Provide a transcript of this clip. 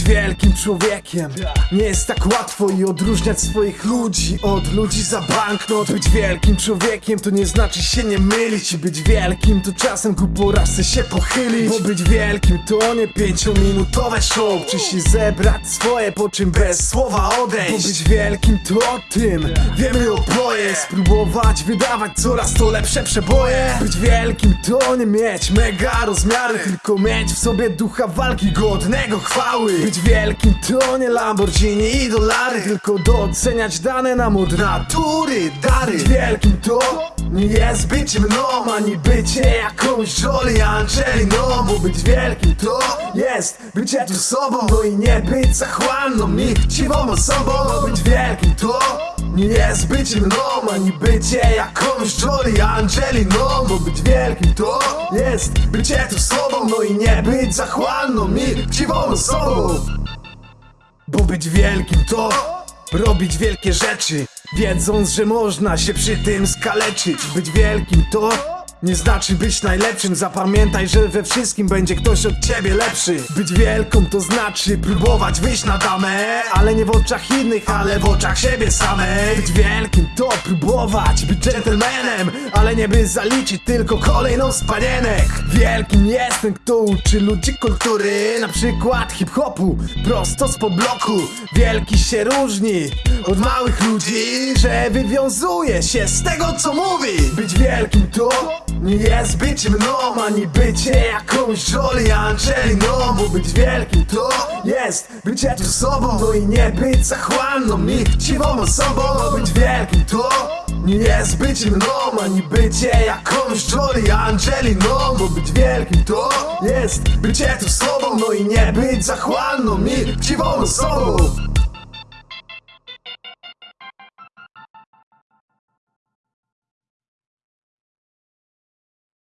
być wielkim człowiekiem. Nie jest tak łatwo i odróżniać swoich ludzi od ludzi za banknot. Być wielkim człowiekiem to nie znaczy się nie mylić. I być wielkim to czasem ku porażce się pochylić. Bo być wielkim to nie pięciominutowe show. Czy się zebrać swoje po czym bez słowa odejść? Bo być wielkim to o tym wiemy oboje. Spróbować wydawać coraz to lepsze przeboje. Być wielkim to nie mieć mega rozmiary Tylko mieć w sobie ducha walki godnego chwały. Być wielkim to nie Lamborghini i dolary. Tylko doceniać dane nam od natury dary. Być wielkim to nie jest być mną Ani bycie jakąś Jolie Angeliną Bo być wielkim to jest bycie tu sobą. No i nie być zachłanną i chciwą osobą Bo być wielkim to nie jest być mną, ani bycie jakąś Jolie Angeliną Bo być wielkim to jest bycie tu sobą No i nie być zachłanną i chciwą osobą. Bo być wielkim to robić wielkie rzeczy Wiedząc, że można się przy tym skaleczyć. Być wielkim to nie znaczy być najlepszym Zapamiętaj, że we wszystkim będzie ktoś od ciebie lepszy. Być wielką to znaczy próbować wyjść na damę Ale nie w oczach innych, ale w oczach siebie samej. Być wielkim to próbować być dżentelmenem Ale nie by zaliczyć tylko kolejną z panienek. Wielkim jest ten, kto uczy ludzi kultury Na przykład hip-hopu, prosto spod bloku Wielki się różni od małych ludzi Że wywiązuje się z tego co mówi. Być wielkim to nie jest być mną Ani bycie jakąś Jolie Angeliną Bo być wielkim to jest bycie tu sobą No i nie być zachłanną i chciwą osobą Bo być wielkim to nie jest być mną Ani bycie jakąś Jolie Angeliną Bo być wielkim to jest bycie tu sobą No i nie być zachłanną i chciwą osobą